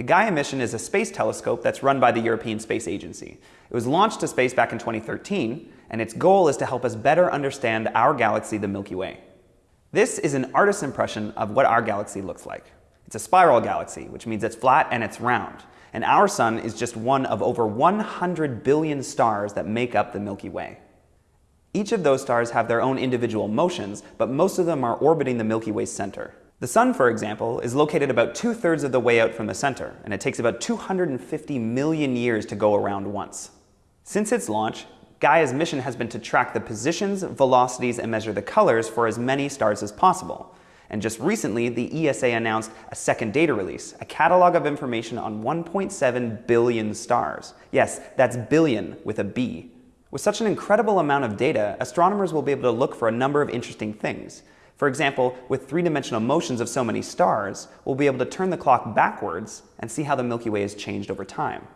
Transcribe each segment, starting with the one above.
The Gaia mission is a space telescope that's run by the European Space Agency. It was launched to space back in 2013, and its goal is to help us better understand our galaxy, the Milky Way. This is an artist's impression of what our galaxy looks like. It's a spiral galaxy, which means it's flat and it's round. And our sun is just one of over 100 billion stars that make up the Milky Way. Each of those stars have their own individual motions, but most of them are orbiting the Milky Way's center. The Sun, for example, is located about two-thirds of the way out from the center, and it takes about 250 million years to go around once. Since its launch, Gaia's mission has been to track the positions, velocities, and measure the colors for as many stars as possible. And just recently, the ESA announced a second data release, a catalog of information on 1.7 billion stars. Yes, that's billion with a B. With such an incredible amount of data, astronomers will be able to look for a number of interesting things. For example, with three-dimensional motions of so many stars, we'll be able to turn the clock backwards and see how the Milky Way has changed over time.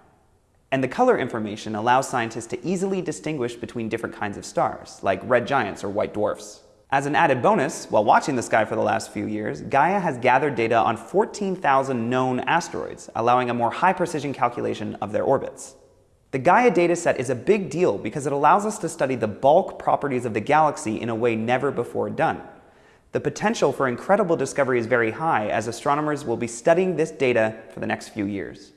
And the color information allows scientists to easily distinguish between different kinds of stars, like red giants or white dwarfs. As an added bonus, while watching the sky for the last few years, Gaia has gathered data on 14,000 known asteroids, allowing a more high-precision calculation of their orbits. The Gaia dataset is a big deal because it allows us to study the bulk properties of the galaxy in a way never before done. The potential for incredible discovery is very high as astronomers will be studying this data for the next few years.